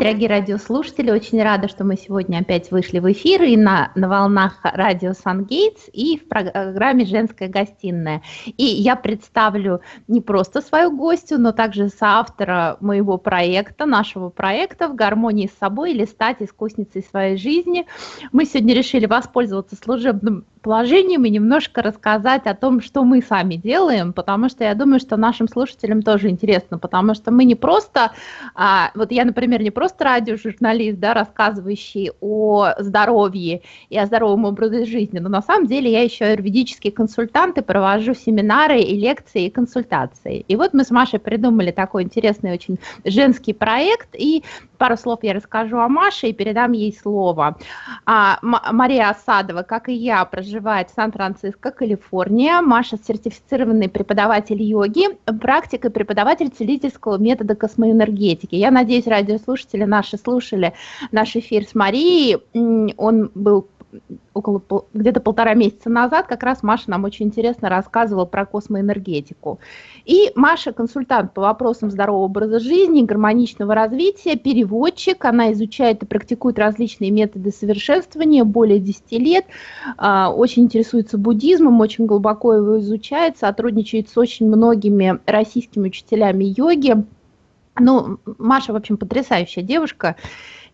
дорогие радиослушатели. Очень рада, что мы сегодня опять вышли в эфир и на, на волнах радио Сангейтс и в программе «Женская гостиная». И я представлю не просто свою гостью, но также соавтора моего проекта, нашего проекта «В гармонии с собой или стать искусницей своей жизни». Мы сегодня решили воспользоваться служебным положением и немножко рассказать о том, что мы сами делаем, потому что я думаю, что нашим слушателям тоже интересно, потому что мы не просто, а, вот я, например, не просто радиожурналист, да, рассказывающий о здоровье и о здоровом образе жизни, но на самом деле я еще юридический консультант и провожу семинары и лекции и консультации. И вот мы с Машей придумали такой интересный очень женский проект, и пару слов я расскажу о Маше и передам ей слово. А, Мария Осадова, как и я, проживает в Сан-Франциско, Калифорния. Маша сертифицированный преподаватель йоги, практик и преподаватель целительского метода космоэнергетики. Я надеюсь, радиослушатели наши слушали наш эфир с Марией. Он был около где-то полтора месяца назад как раз Маша нам очень интересно рассказывала про космоэнергетику. И Маша консультант по вопросам здорового образа жизни, гармоничного развития, переводчик, она изучает и практикует различные методы совершенствования более 10 лет, а, очень интересуется буддизмом, очень глубоко его изучает, сотрудничает с очень многими российскими учителями йоги. Ну, Маша, в общем, потрясающая девушка.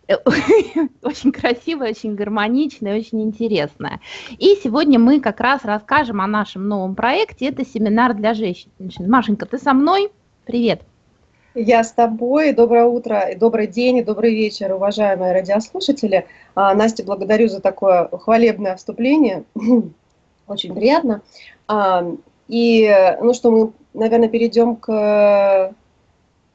очень красивая, очень гармоничная, очень интересная. И сегодня мы как раз расскажем о нашем новом проекте. Это семинар для женщин. Машенька, ты со мной? Привет. Я с тобой. Доброе утро, добрый день и добрый вечер, уважаемые радиослушатели. А, Настя, благодарю за такое хвалебное вступление. Очень приятно. А, и, ну что, мы, наверное, перейдем к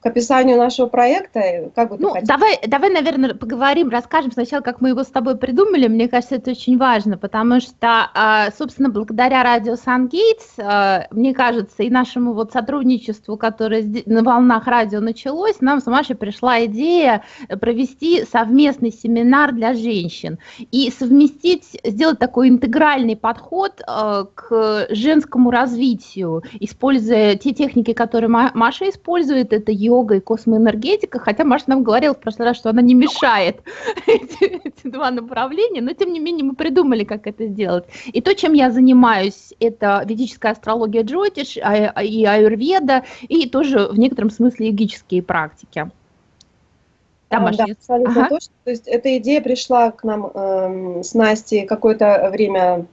к описанию нашего проекта? Как бы ну, давай, давай, наверное, поговорим, расскажем сначала, как мы его с тобой придумали. Мне кажется, это очень важно, потому что, а, собственно, благодаря радио Сан-Гейтс, а, мне кажется, и нашему вот сотрудничеству, которое на волнах радио началось, нам с Машей пришла идея провести совместный семинар для женщин и совместить, сделать такой интегральный подход а, к женскому развитию, используя те техники, которые Маша использует, это йога и космоэнергетика, хотя Маша нам говорила в прошлый раз, что она не мешает эти, эти два направления, но тем не менее мы придумали, как это сделать. И то, чем я занимаюсь, это ведическая астрология Джотиш а, а, и аюрведа, и тоже в некотором смысле йогические практики. Да, Маша, да абсолютно ага. точно. То есть эта идея пришла к нам э, с Настей какое-то время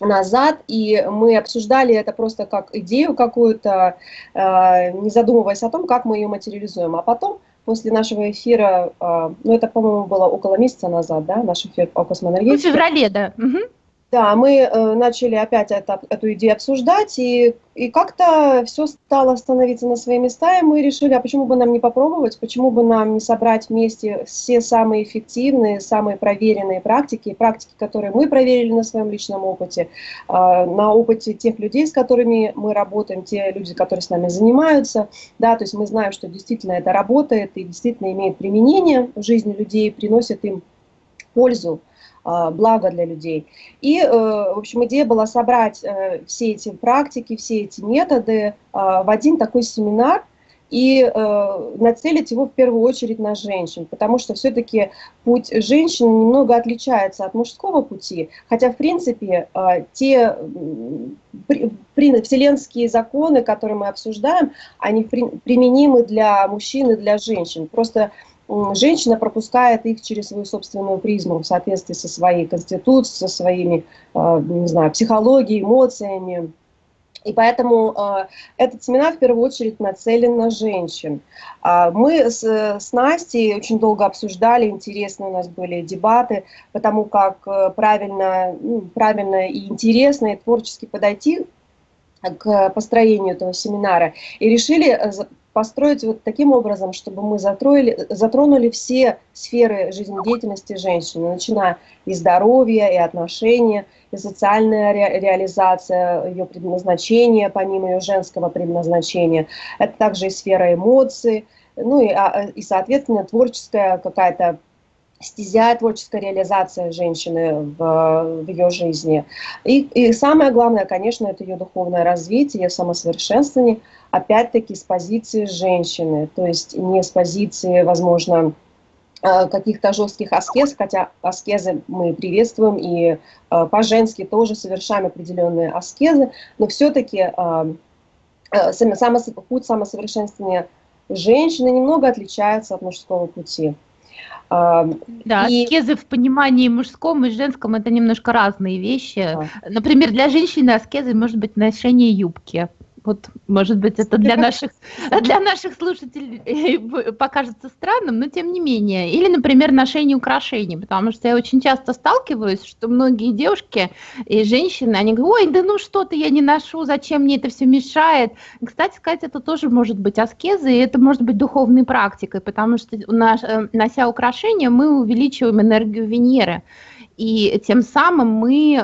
назад, и мы обсуждали это просто как идею какую-то, э, не задумываясь о том, как мы ее материализуем. А потом, после нашего эфира, э, ну это, по-моему, было около месяца назад, да, наш эфир по космоэнергетике. Ну, в феврале, да. Угу. Да, мы э, начали опять это, эту идею обсуждать, и, и как-то все стало становиться на свои места, и мы решили, а почему бы нам не попробовать, почему бы нам не собрать вместе все самые эффективные, самые проверенные практики, практики, которые мы проверили на своем личном опыте, э, на опыте тех людей, с которыми мы работаем, те люди, которые с нами занимаются, да, то есть мы знаем, что действительно это работает и действительно имеет применение в жизни людей, приносит им пользу. А, благо для людей. И, э, в общем, идея была собрать э, все эти практики, все эти методы в один такой семинар, и э, нацелить его в первую очередь на женщин, потому что все-таки путь женщины немного отличается от мужского пути, хотя в принципе те вселенские законы, которые мы обсуждаем, они применимы для мужчин и для женщин. Просто женщина пропускает их через свою собственную призму в соответствии со своей конституцией, со своими, э, не знаю, психологией, эмоциями. И поэтому э, этот семинар в первую очередь нацелен на женщин. А мы с, с Настей очень долго обсуждали, интересные у нас были дебаты, потому как э, правильно, ну, правильно и интересно, и творчески подойти к построению этого семинара. И решили построить вот таким образом, чтобы мы затроили, затронули все сферы жизнедеятельности женщины, начиная и здоровья, и отношения, и социальная ре, реализация, ее предназначения, помимо ее женского предназначения. Это также и сфера эмоций, ну и, а, и соответственно, творческая какая-то стезя, творческая реализация женщины в, в ее жизни. И, и самое главное, конечно, это ее духовное развитие, ее самосовершенствование, опять-таки с позиции женщины, то есть не с позиции, возможно, каких-то жестких аскез, хотя аскезы мы приветствуем и по-женски тоже совершаем определенные аскезы, но все-таки путь самосовершенствования женщины немного отличается от мужского пути. Да, и... аскезы в понимании мужском и женском это немножко разные вещи. Да. Например, для женщины аскезы может быть ношение юбки. Вот, может быть, это для наших, для наших слушателей покажется странным, но тем не менее. Или, например, ношение украшений, потому что я очень часто сталкиваюсь, что многие девушки и женщины, они говорят, ой, да ну что-то я не ношу, зачем мне это все мешает. Кстати сказать, это тоже может быть аскезой, и это может быть духовной практикой, потому что, э, нося украшения, мы увеличиваем энергию Венеры и тем самым мы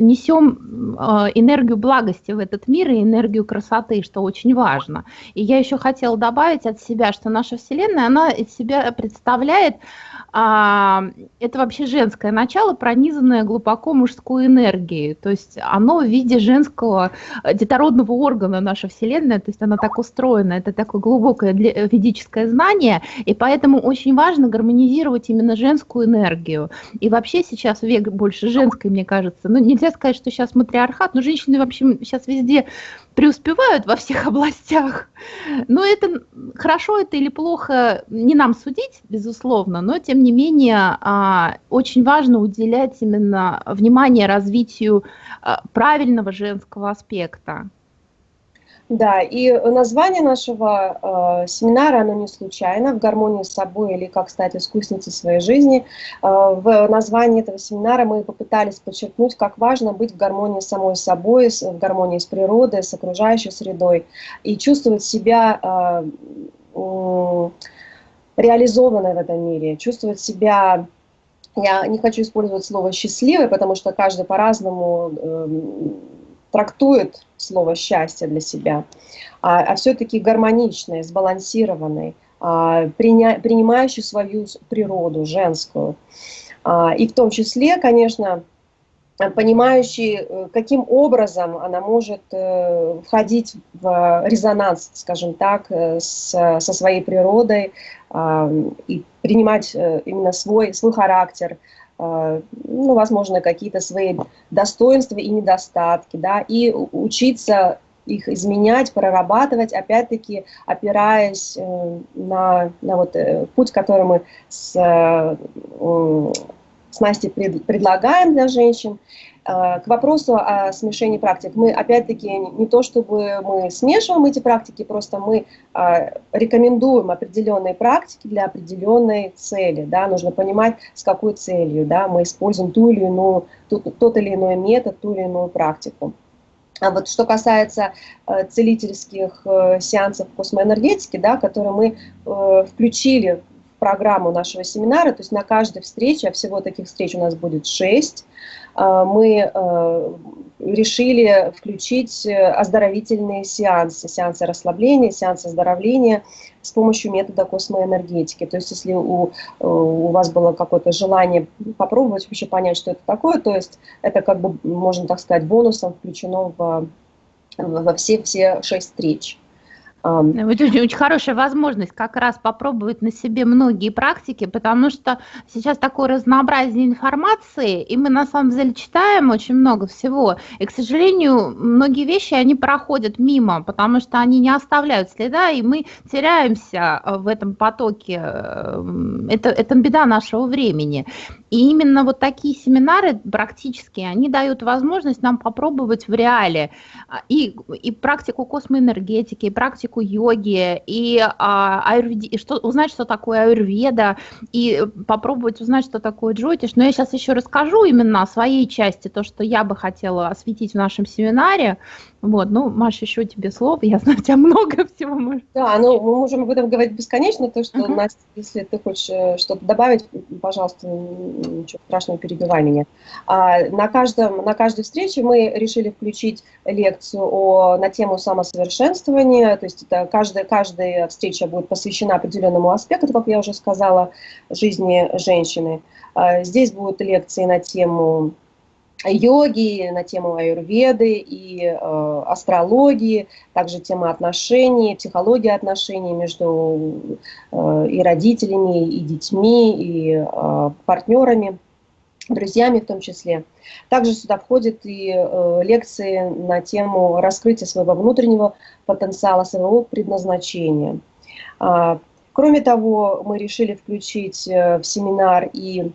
несем а, энергию благости в этот мир и энергию красоты, что очень важно. И я еще хотела добавить от себя, что наша Вселенная, она из себя представляет а, это вообще женское начало, пронизанное глубоко мужской энергией. То есть оно в виде женского э, детородного органа наша Вселенная, то есть она так устроена, это такое глубокое ведическое знание, и поэтому очень важно гармонизировать именно женскую энергию. И вообще сейчас век больше женской, мне кажется. Ну, нельзя сказать, что сейчас матриархат, но женщины вообще сейчас везде преуспевают во всех областях. Но это хорошо это или плохо, не нам судить, безусловно, но тем не менее а, очень важно уделять именно внимание развитию а, правильного женского аспекта. Да, и название нашего э, семинара, оно не случайно, в гармонии с собой или как стать искусницей своей жизни. Э, в названии этого семинара мы попытались подчеркнуть, как важно быть в гармонии с самой собой, с, в гармонии с природой, с окружающей средой и чувствовать себя э, э, реализованной в этом мире, чувствовать себя я не хочу использовать слово «счастливой», потому что каждый по-разному э, трактует слово «счастье» для себя, а, а все-таки гармоничный, сбалансированный, а, приня, принимающий свою природу женскую. А, и в том числе, конечно, понимающий, э, каким образом она может э, входить в резонанс, скажем так, э, с, со своей природой и принимать именно свой, свой характер, а, ну, возможно, какие-то свои достоинства и недостатки, да, и учиться их изменять, прорабатывать, опять-таки опираясь э, на, на вот э, путь, который мы с, с Настей предлагаем для женщин, Э, к вопросу о смешении практик. Мы, опять-таки, не то чтобы мы смешиваем эти практики, просто мы э, рекомендуем определенные практики для определенной цели. Да? Нужно понимать, с какой целью да? мы используем ту или иную, тот, тот или иной метод, ту или иную практику. А вот что касается э, целительских э, сеансов космоэнергетики, да, которые мы э, включили программу нашего семинара, то есть на каждой встрече, а всего таких встреч у нас будет 6, а, мы э, решили включить э, оздоровительные сеансы, сеансы расслабления, сеансы оздоровления с помощью метода космоэнергетики. То есть если у, э, у вас было какое-то желание попробовать вообще понять, что это такое, то есть это как бы, можно так сказать, бонусом включено во все, все шесть встреч. Вот очень, очень хорошая возможность как раз попробовать на себе многие практики, потому что сейчас такое разнообразие информации, и мы на самом деле читаем очень много всего. И, к сожалению, многие вещи, они проходят мимо, потому что они не оставляют следа, и мы теряемся э, в этом потоке. Это, это беда нашего времени. И именно вот такие семинары практические, они дают возможность нам попробовать в реале а, и, и практику космоэнергетики, и практику практику йоги, и, а, аюрведи, и что, узнать, что такое аюрведа, и попробовать узнать, что такое джотиш. Но я сейчас еще расскажу именно о своей части, то, что я бы хотела осветить в нашем семинаре. Вот, ну, Маша, еще тебе слово, я знаю, у тебя много всего. Может. Да, ну, мы можем об этом говорить бесконечно, то, что, uh-huh. Настя, если ты хочешь э, что-то добавить, пожалуйста, ничего страшного, перебивай меня. А, на, каждом, на каждой встрече мы решили включить лекцию о, на тему самосовершенствования, то есть это каждая, каждая встреча будет посвящена определенному аспекту, как я уже сказала, жизни женщины. А, здесь будут лекции на тему йоги, на тему аюрведы и э, астрологии, также тема отношений, психология отношений между э, и родителями, и детьми, и э, партнерами, друзьями в том числе. Также сюда входят и э, лекции на тему раскрытия своего внутреннего потенциала, своего предназначения. А, кроме того, мы решили включить э, в семинар и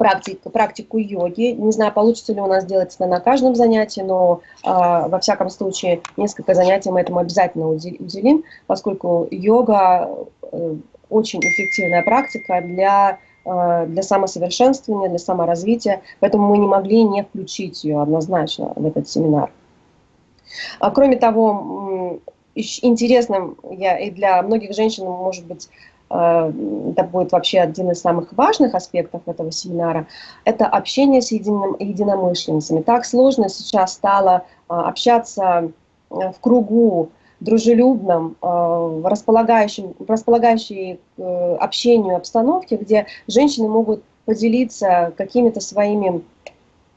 практик, практику йоги. Не знаю, получится ли у нас сделать это на каждом занятии, но э, во всяком случае несколько занятий мы этому обязательно уделим, поскольку йога э, очень эффективная практика для, э, для самосовершенствования, для саморазвития, поэтому мы не могли не включить ее однозначно в этот семинар. А, кроме того, интересным я, и для многих женщин, может быть, это будет вообще один из самых важных аспектов этого семинара, это общение с единым, единомышленницами. Так сложно сейчас стало э, общаться э, в кругу дружелюбном, располагающем, располагающей к общению обстановке, где женщины могут поделиться какими-то своими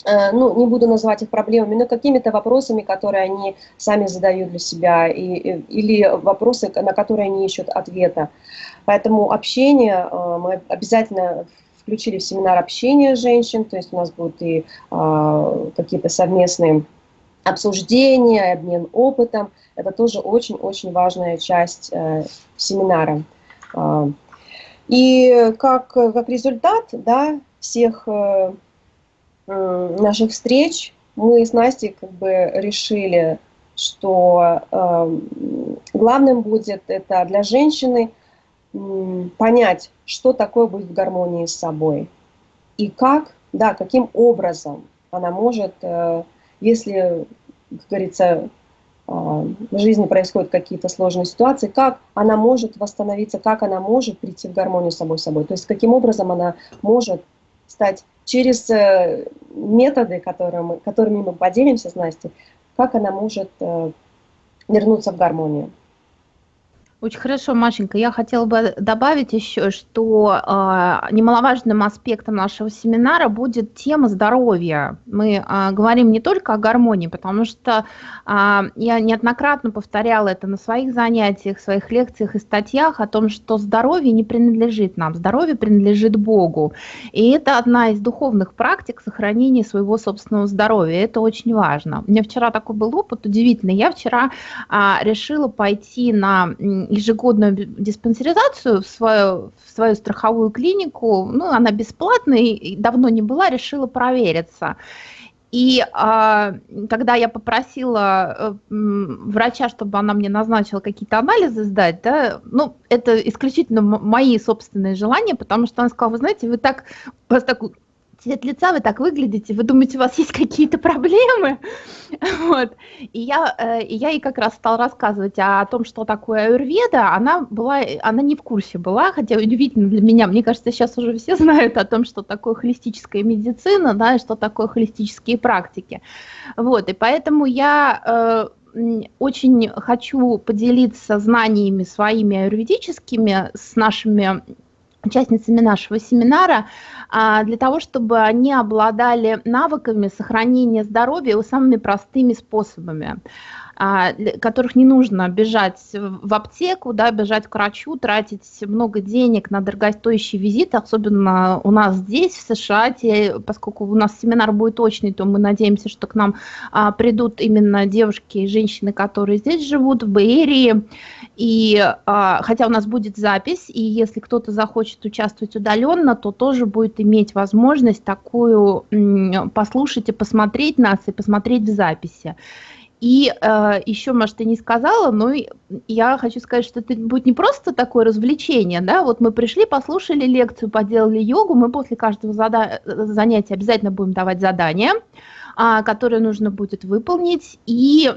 ну, не буду называть их проблемами, но какими-то вопросами, которые они сами задают для себя, и, или вопросы, на которые они ищут ответа. Поэтому общение, э, мы обязательно включили в семинар общения женщин, то есть у нас будут и э, какие-то совместные обсуждения, обмен опытом. Это тоже очень-очень важная часть э, семинара. И как, как результат да, всех наших встреч мы с Настей как бы решили, что главным будет это для женщины – понять, что такое быть в гармонии с собой. И как, да, каким образом она может, э, если, как говорится, э, в жизни происходят какие-то сложные ситуации, как она может восстановиться, как она может прийти в гармонию с собой собой. То есть каким образом она может стать через э, методы, которые мы, которыми мы поделимся с Настей, как она может вернуться в гармонию. Очень хорошо, Машенька. Я хотела бы добавить еще, что э, немаловажным аспектом нашего семинара будет тема здоровья. Мы э, говорим не только о гармонии, потому что э, я неоднократно повторяла это на своих занятиях, своих лекциях и статьях о том, что здоровье не принадлежит нам, здоровье принадлежит Богу. И это одна из духовных практик сохранения своего собственного здоровья. Это очень важно. У меня вчера такой был опыт удивительный. Я вчера э, решила пойти на ежегодную диспансеризацию в свою, в свою страховую клинику. Ну, она бесплатная, и давно не была, решила провериться. И а, когда я попросила э, врача, чтобы она мне назначила какие-то анализы сдать, да, ну, это исключительно мои собственные желания, потому что она сказала, вы знаете, вы так, у вас так цвет лица, вы так выглядите, вы думаете, у вас есть какие-то проблемы? Вот. И, я, э, и я ей как раз стала рассказывать о том, что такое аюрведа. Она, была, она не в курсе была, хотя удивительно для меня. Мне кажется, сейчас уже все знают о том, что такое холистическая медицина, да, и что такое холистические практики. Вот. И поэтому я э, очень хочу поделиться знаниями своими аюрведическими с нашими участницами нашего семинара, а, для того, чтобы они обладали навыками сохранения здоровья самыми простыми способами. А, которых не нужно бежать в аптеку, да, бежать к врачу, тратить много денег на дорогостоящие визиты, особенно у нас здесь, в США, те, поскольку у нас семинар будет точный, то мы надеемся, что к нам а, придут именно девушки и женщины, которые здесь живут, в Бэйрии, и а, хотя у нас будет запись, и если кто-то захочет участвовать удаленно, то тоже будет иметь возможность такую послушать и посмотреть нас, и посмотреть в записи. И э, еще, может, ты не сказала, но я хочу сказать, что это будет не просто такое развлечение, да, вот мы пришли, послушали лекцию, поделали йогу, мы после каждого зада занятия обязательно будем давать задания, а, которые нужно будет выполнить, и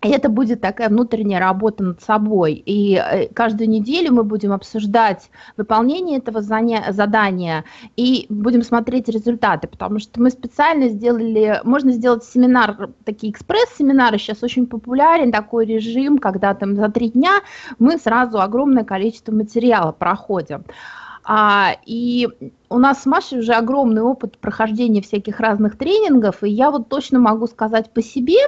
и это будет такая внутренняя работа над собой. И э, каждую неделю мы будем обсуждать выполнение этого задания и будем смотреть результаты, потому что мы специально сделали, можно сделать семинар, такие экспресс-семинары, сейчас очень популярен такой режим, когда там за три дня мы сразу огромное количество материала проходим. А, и у нас с Машей уже огромный опыт прохождения всяких разных тренингов, и я вот точно могу сказать по себе,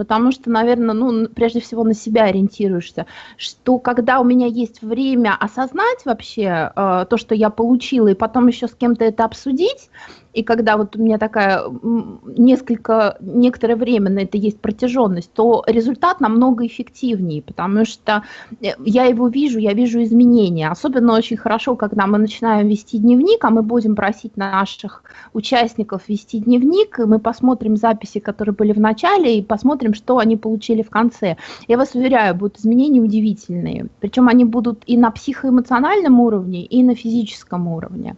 потому что, наверное, ну, прежде всего на себя ориентируешься, что когда у меня есть время осознать вообще э, то, что я получила, и потом еще с кем-то это обсудить, и когда вот у меня такая несколько, некоторое время на это есть протяженность, то результат намного эффективнее, потому что э, я его вижу, я вижу изменения. Особенно очень хорошо, когда мы начинаем вести дневник, а мы будем просить наших участников вести дневник, и мы посмотрим записи, которые были в начале, и посмотрим, что они получили в конце. Я вас уверяю, будут изменения удивительные. Причем они будут и на психоэмоциональном уровне, и на физическом уровне.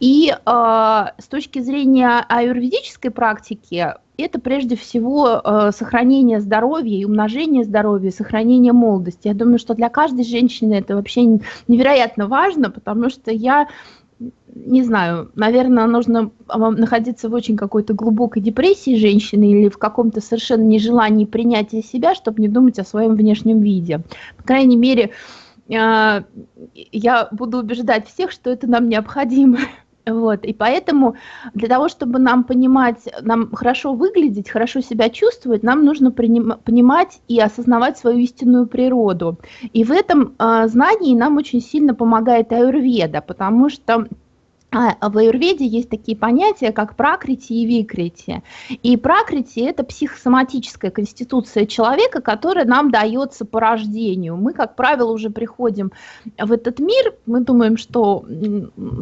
И э, с точки зрения аюрведической практики, это прежде всего э, сохранение здоровья и умножение здоровья, сохранение молодости. Я думаю, что для каждой женщины это вообще невероятно важно, потому что я не знаю, наверное, нужно находиться в очень какой-то глубокой депрессии женщины или в каком-то совершенно нежелании принятия себя, чтобы не думать о своем внешнем виде. По крайней мере, я буду убеждать всех, что это нам необходимо. Вот, и поэтому для того, чтобы нам понимать, нам хорошо выглядеть, хорошо себя чувствовать, нам нужно понимать и осознавать свою истинную природу. И в этом э, знании нам очень сильно помогает аюрведа, потому что в аюрведе есть такие понятия, как пракрити и викрити. И пракрити – это психосоматическая конституция человека, которая нам дается по рождению. Мы, как правило, уже приходим в этот мир, мы думаем, что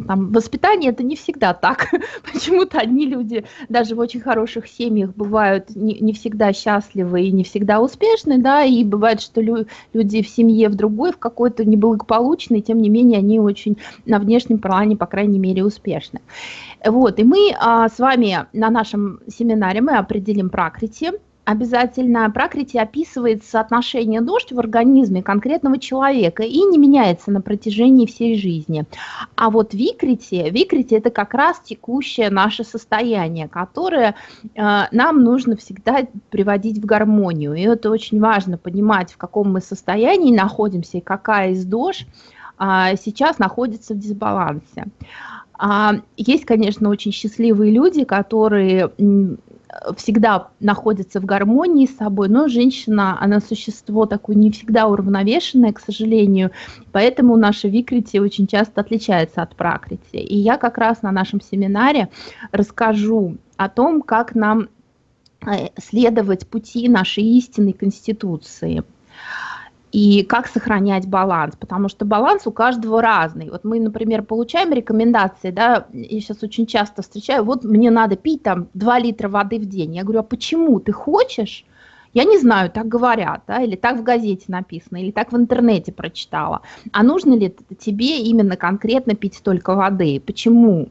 там, воспитание – это не всегда так. Почему-то одни люди даже в очень хороших семьях бывают не, не всегда счастливы и не всегда успешны, да, и бывает, что лю люди в семье в другой, в какой-то неблагополучной, тем не менее, они очень на внешнем плане, по крайней мере, мере успешны. Вот, и мы а, с вами на нашем семинаре мы определим пракрити. Обязательно пракрити описывает соотношение дождь в организме конкретного человека и не меняется на протяжении всей жизни. А вот викрити, викрити это как раз текущее наше состояние, которое э, нам нужно всегда приводить в гармонию. И это очень важно понимать, в каком мы состоянии находимся и какая из дождь а, сейчас находится в дисбалансе. А, есть, конечно, очень счастливые люди, которые всегда находятся в гармонии с собой, но женщина, она существо такое не всегда уравновешенное, к сожалению, поэтому наша викрити очень часто отличается от пракрити. И я как раз на нашем семинаре расскажу о том, как нам э, следовать пути нашей истинной конституции и как сохранять баланс, потому что баланс у каждого разный. Вот мы, например, получаем рекомендации, да, я сейчас очень часто встречаю, вот мне надо пить там 2 литра воды в день. Я говорю, а почему ты хочешь? Я не знаю, так говорят, да, или так в газете написано, или так в интернете прочитала. А нужно ли тебе именно конкретно пить столько воды? Почему?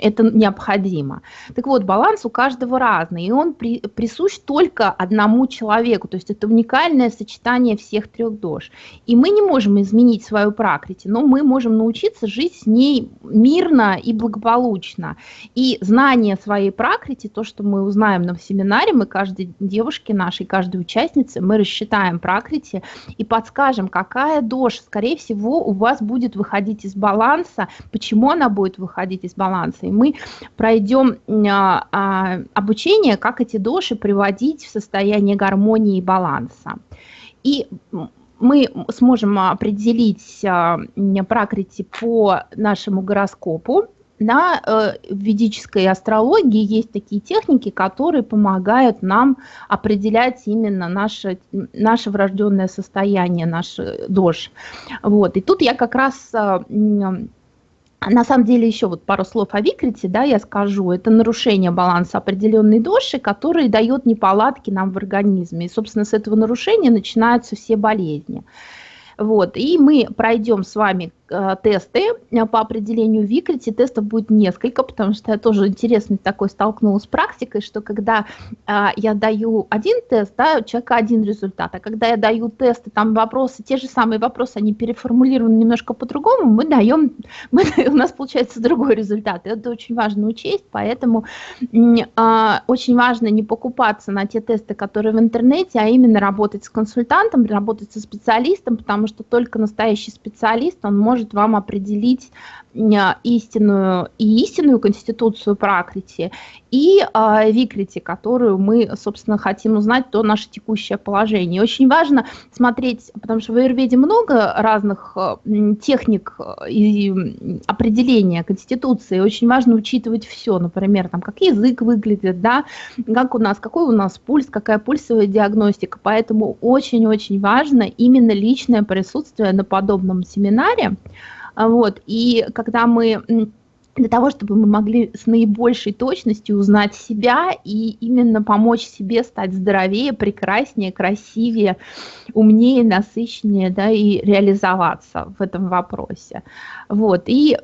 Это необходимо. Так вот, баланс у каждого разный, и он при, присущ только одному человеку, то есть это уникальное сочетание всех трех дож. И мы не можем изменить свою пракрити, но мы можем научиться жить с ней мирно и благополучно. И знание своей пракрити, то, что мы узнаем на семинаре, мы каждой девушке нашей, каждой участнице, мы рассчитаем пракрити и подскажем, какая дождь, скорее всего, у вас будет выходить из баланса, почему она будет выходить из баланса, информации. Мы пройдем а, а, обучение, как эти доши приводить в состояние гармонии и баланса. И мы сможем определить а, пракрити по нашему гороскопу. На э, ведической астрологии есть такие техники, которые помогают нам определять именно наше, наше врожденное состояние, наш дож. Вот. И тут я как раз на самом деле еще вот пару слов о викрите, да, я скажу. Это нарушение баланса определенной доши, который дает неполадки нам в организме. И, собственно, с этого нарушения начинаются все болезни. Вот, и мы пройдем с вами тесты э, по определению Викрити. Тестов будет несколько, потому что я тоже интересно такой столкнулась с практикой, что когда э, я даю один тест, да, у человека один результат, а когда я даю тесты, там вопросы, те же самые вопросы, они переформулированы немножко по-другому, мы даем, мы, у нас получается другой результат. Это очень важно учесть, поэтому очень важно не покупаться на те тесты, которые в интернете, а именно работать с консультантом, работать со специалистом, потому что только настоящий специалист, он может поможет вам определить истинную и истинную конституцию Пракрити, и э, Викрити, которую мы, собственно, хотим узнать, то наше текущее положение. Очень важно смотреть, потому что в Аюрведе много разных э, техник и определения конституции, очень важно учитывать все, например, там, как язык выглядит, да, как у нас, какой у нас пульс, какая пульсовая диагностика, поэтому очень-очень важно именно личное присутствие на подобном семинаре, вот, и когда мы для того, чтобы мы могли с наибольшей точностью узнать себя и именно помочь себе стать здоровее, прекраснее, красивее, умнее, насыщеннее, да, и реализоваться в этом вопросе. Вот, и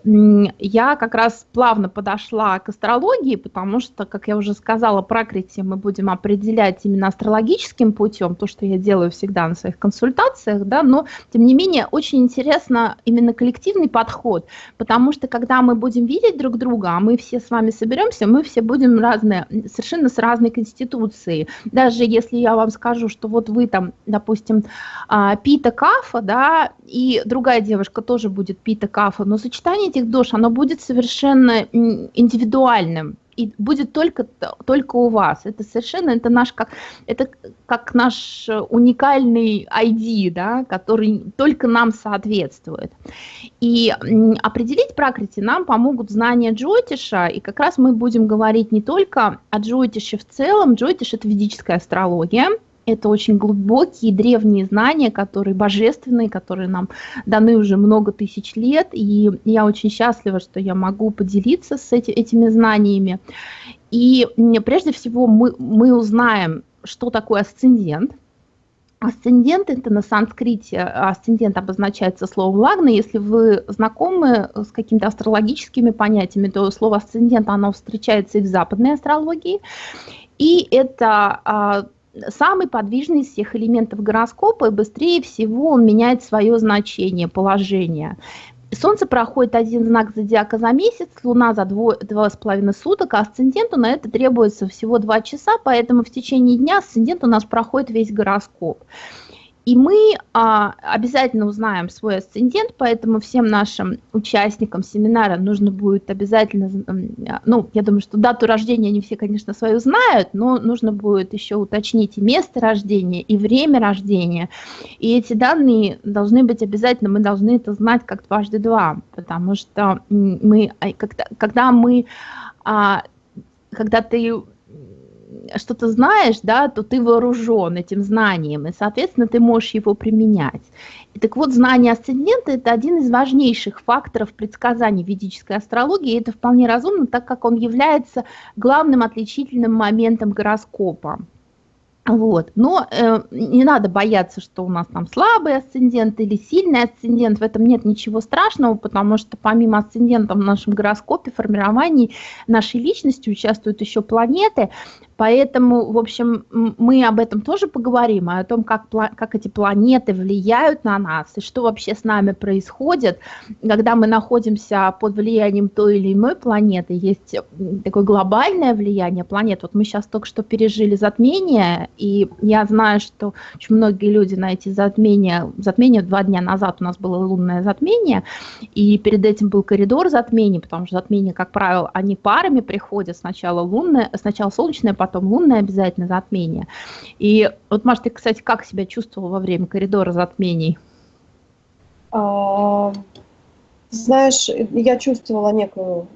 я как раз плавно подошла к астрологии, потому что, как я уже сказала, прокрытие мы будем определять именно астрологическим путем, то, что я делаю всегда на своих консультациях, да, но, тем не менее, очень интересно именно коллективный подход, потому что, когда мы будем видеть видеть друг друга, а мы все с вами соберемся, мы все будем разные, совершенно с разной конституцией. Даже если я вам скажу, что вот вы там, допустим, а, пита кафа, да, и другая девушка тоже будет пита кафа, но сочетание этих душ, оно будет совершенно индивидуальным и будет только, только у вас. Это совершенно, это наш, как, это как наш уникальный ID, да, который только нам соответствует. И определить пракрити нам помогут знания Джотиша, и как раз мы будем говорить не только о Джотише в целом, Джотиш – это ведическая астрология, это очень глубокие древние знания, которые божественные, которые нам даны уже много тысяч лет. И я очень счастлива, что я могу поделиться с эти, этими знаниями. И прежде всего мы, мы узнаем, что такое асцендент. Асцендент – это на санскрите, асцендент обозначается словом лагна. Если вы знакомы с какими-то астрологическими понятиями, то слово асцендент, оно встречается и в западной астрологии. И это а, самый подвижный из всех элементов гороскопа, и быстрее всего он меняет свое значение, положение. Солнце проходит один знак зодиака за месяц, Луна за два с половиной суток, а асценденту на это требуется всего два часа, поэтому в течение дня асцендент у нас проходит весь гороскоп. И мы а, обязательно узнаем свой асцендент, поэтому всем нашим участникам семинара нужно будет обязательно, ну, я думаю, что дату рождения они все, конечно, свою знают, но нужно будет еще уточнить и место рождения, и время рождения. И эти данные должны быть обязательно, мы должны это знать как дважды два, потому что мы, когда, когда мы, а, когда ты что-то знаешь, да, то ты вооружен этим знанием, и, соответственно, ты можешь его применять. И так вот, знание асцендента – это один из важнейших факторов предсказаний ведической астрологии, и это вполне разумно, так как он является главным отличительным моментом гороскопа. Вот. Но э, не надо бояться, что у нас там слабый асцендент или сильный асцендент. В этом нет ничего страшного, потому что помимо асцендента в нашем гороскопе, формировании нашей личности участвуют еще планеты. Поэтому, в общем, мы об этом тоже поговорим, а о том, как, как эти планеты влияют на нас и что вообще с нами происходит, когда мы находимся под влиянием той или иной планеты. Есть такое глобальное влияние планет. Вот мы сейчас только что пережили затмение, и я знаю, что очень многие люди на эти затмения, затмение два дня назад у нас было лунное затмение, и перед этим был коридор затмений, потому что затмения, как правило, они парами приходят, сначала лунное, сначала солнечное, потом потом лунное обязательно затмение. И вот, Маша, ты, кстати, как себя чувствовала во время коридора затмений? А, знаешь, я чувствовала некую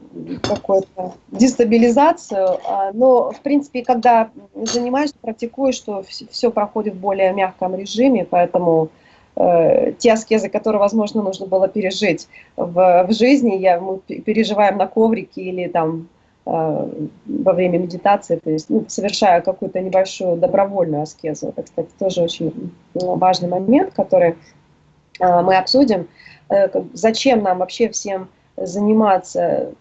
какую-то дестабилизацию, а, но, в принципе, когда занимаешься, практикуешь, что все проходит в более мягком режиме, поэтому э, те аскезы, которые, возможно, нужно было пережить в, в жизни, я, мы переживаем на коврике или там во время медитации, то есть ну, совершая какую-то небольшую добровольную аскезу. Это, кстати, тоже очень важный момент, который э, мы обсудим. Э, зачем нам вообще всем заниматься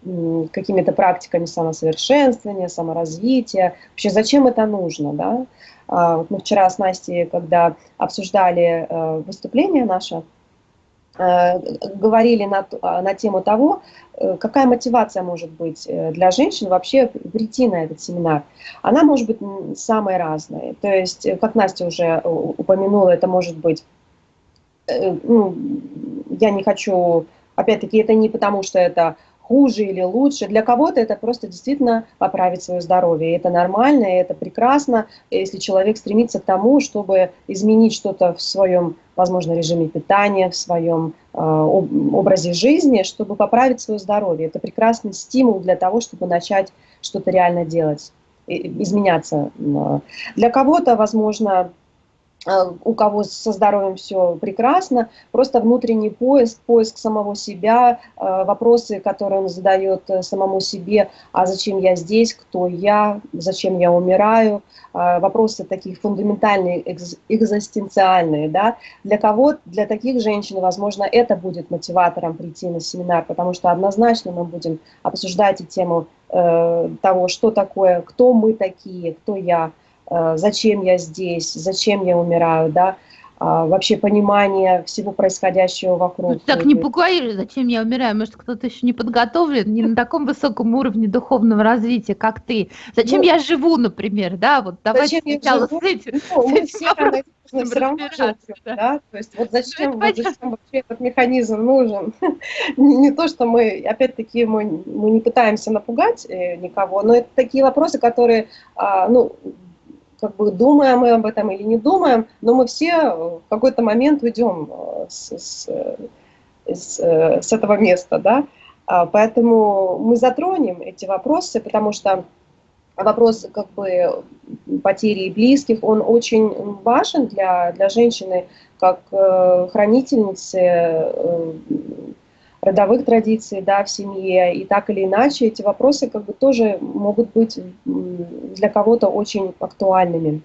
какими-то практиками самосовершенствования, саморазвития, вообще зачем это нужно, да? А, мы вчера с Настей, когда обсуждали выступление наше, Э, говорили на, а, на тему того, э, какая мотивация может быть э, для женщин вообще прийти на этот семинар. Она может быть самой разной. То есть, как Настя уже упомянула, это может быть, ну, я не хочу опять-таки, это не потому, что это хуже или лучше. Для кого-то это просто действительно поправить свое здоровье. И это нормально, и это прекрасно, если человек стремится к тому, чтобы изменить что-то в своем, возможно, режиме питания, в своем э, образе жизни, чтобы поправить свое здоровье. Это прекрасный стимул для того, чтобы начать что-то реально делать, изменяться. Для кого-то, возможно, у кого со здоровьем все прекрасно, просто внутренний поиск, поиск самого себя, э, вопросы, которые он задает э, самому себе, а зачем я здесь, кто я, зачем я умираю, вопросы такие фундаментальные, экзистенциальные, да, для кого, для таких женщин, возможно, это будет мотиватором прийти на семинар, потому что однозначно мы будем обсуждать и тему того, что такое, кто мы такие, кто я, Э, зачем я здесь, зачем я умираю, да, а, вообще понимание всего происходящего вокруг. Ну, так не пугай, зачем я умираю, может кто-то еще не подготовлен, не на таком высоком уровне духовного развития, как ты. Зачем ну, я живу, например, да, вот давайте сначала с этим. Ну, мы все все равно живем, да. То есть вот зачем, вот зачем вообще этот механизм нужен? не, не то, что мы, опять-таки, мы, мы не пытаемся напугать э, никого, но это такие вопросы, которые, а, ну, как бы думаем мы об этом или не думаем, но мы все в какой-то момент уйдем э, с, с, с, с этого места, да, а, поэтому мы затронем эти вопросы, потому что вопрос как бы потери близких, он очень важен для, для женщины, как э, хранительницы э, родовых традиций да, в семье, и так или иначе эти вопросы как бы тоже могут быть для кого-то очень актуальными.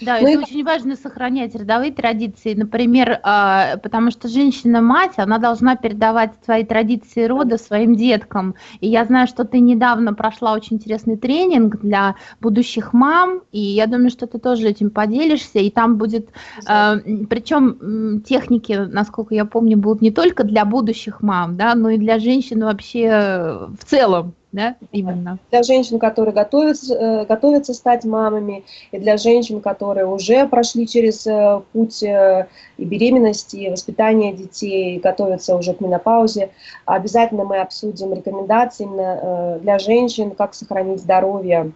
Да, ну, это очень важно сохранять родовые традиции, например, а, потому что женщина-мать, она должна передавать свои традиции рода своим деткам. И я знаю, что ты недавно прошла очень интересный тренинг для будущих мам, и я думаю, что ты тоже этим поделишься, и там будет, а, причем техники, насколько я помню, будут не только для будущих мам, да, но и для женщин вообще в целом да, именно. Для женщин, которые готовятся, э, готовятся стать мамами, и для женщин, которые уже прошли через э, путь э, и беременности, и воспитания детей, и готовятся уже к менопаузе, обязательно мы обсудим рекомендации для женщин, как сохранить здоровье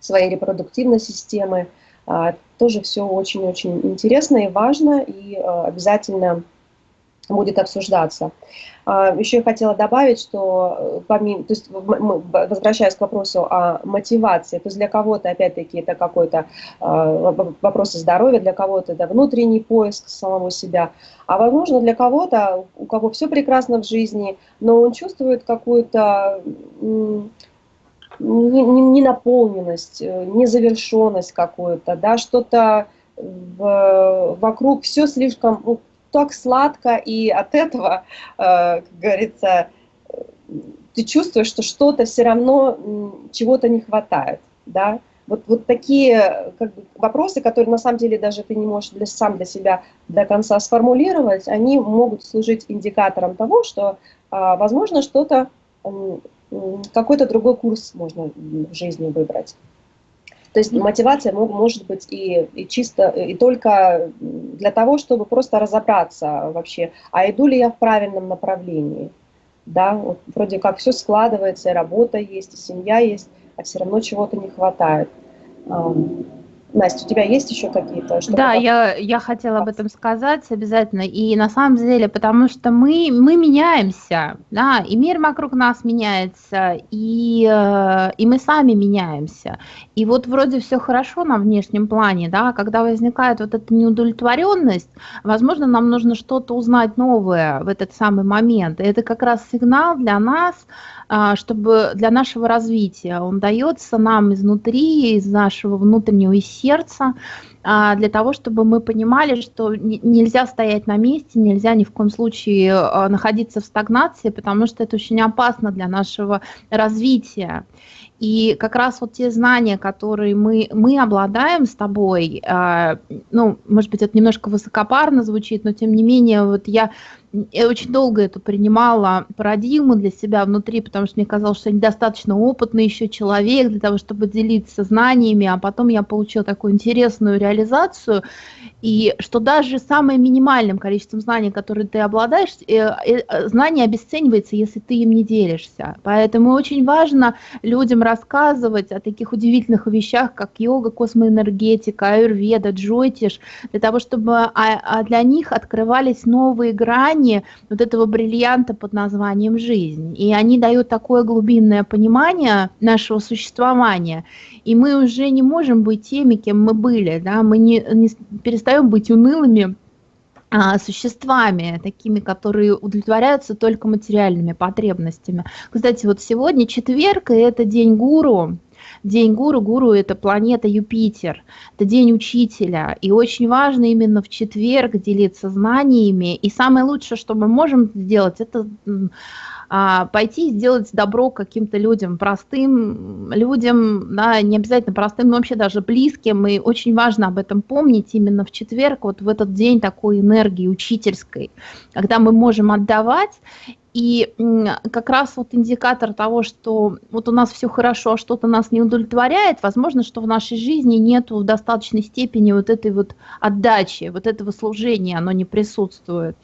своей репродуктивной системы. А, тоже все очень-очень интересно и важно, и обязательно будет обсуждаться. А, Еще я хотела добавить, что э, помимо, то есть возвращаясь к вопросу о мотивации, то есть для кого-то, опять-таки, это какой-то а, вопрос здоровья, для кого-то это внутренний поиск самого себя, а возможно для кого-то, у кого все прекрасно в жизни, но он чувствует какую-то ненаполненность, э, незавершенность какую-то, да, что-то вокруг все слишком, ну, так сладко, и от этого, э, как говорится, ты чувствуешь, что что-то все равно, чего-то не хватает, да, вот, вот такие как бы, вопросы, которые на самом деле даже ты не можешь для, сам для себя до конца сформулировать, они могут служить индикатором того, что, а, возможно, что-то, какой-то другой курс можно в жизни выбрать. То есть мотивация может быть и, и чисто, и только для того, чтобы просто разобраться вообще, а иду ли я в правильном направлении. Да, вот вроде как все складывается, и работа есть, и семья есть, а все равно чего-то не хватает. Настя, у тебя есть еще какие-то? Да, я, я хотела об этом сказать обязательно. И на самом деле, потому что мы, мы меняемся, да, и мир вокруг нас меняется, и, э, и мы сами меняемся. И вот вроде все хорошо на внешнем плане, да, когда возникает вот эта неудовлетворенность, возможно, нам нужно что-то узнать новое в этот самый момент. И это как раз сигнал для нас, а, чтобы для нашего развития. Он дается нам изнутри, из нашего внутреннего сердца, а, для того, чтобы мы понимали, что нельзя стоять на месте, нельзя ни в коем случае а, находиться в стагнации, потому что это очень опасно для нашего развития. И как раз вот те знания, которые мы, мы обладаем с тобой, э, ну, может быть, это немножко высокопарно звучит, но тем не менее, вот я я очень долго это принимала парадигму для себя внутри, потому что мне казалось, что я недостаточно опытный еще человек для того, чтобы делиться знаниями, а потом я получила такую интересную реализацию, и что даже самым минимальным количеством знаний, которые ты обладаешь, э, э, знание обесценивается, если ты им не делишься. Поэтому очень важно людям рассказывать о таких удивительных вещах, как йога, космоэнергетика, аюрведа, джойтиш, для того, чтобы а, а для них открывались новые грани, вот этого бриллианта под названием жизнь. И они дают такое глубинное понимание нашего существования. И мы уже не можем быть теми, кем мы были. Да? Мы не, не перестаем быть унылыми существами, такими, которые удовлетворяются только материальными потребностями. Кстати, вот сегодня четверг, и это день гуру, День гуру, гуру это планета Юпитер, это день учителя. И очень важно именно в четверг делиться знаниями. И самое лучшее, что мы можем сделать, это а, пойти и сделать добро каким-то людям, простым людям, да, не обязательно простым, но вообще даже близким. И очень важно об этом помнить именно в четверг, вот в этот день такой энергии учительской, когда мы можем отдавать и как раз вот индикатор того, что вот у нас все хорошо, а что-то нас не удовлетворяет, возможно, что в нашей жизни нет в достаточной степени вот этой вот отдачи, вот этого служения, оно не присутствует.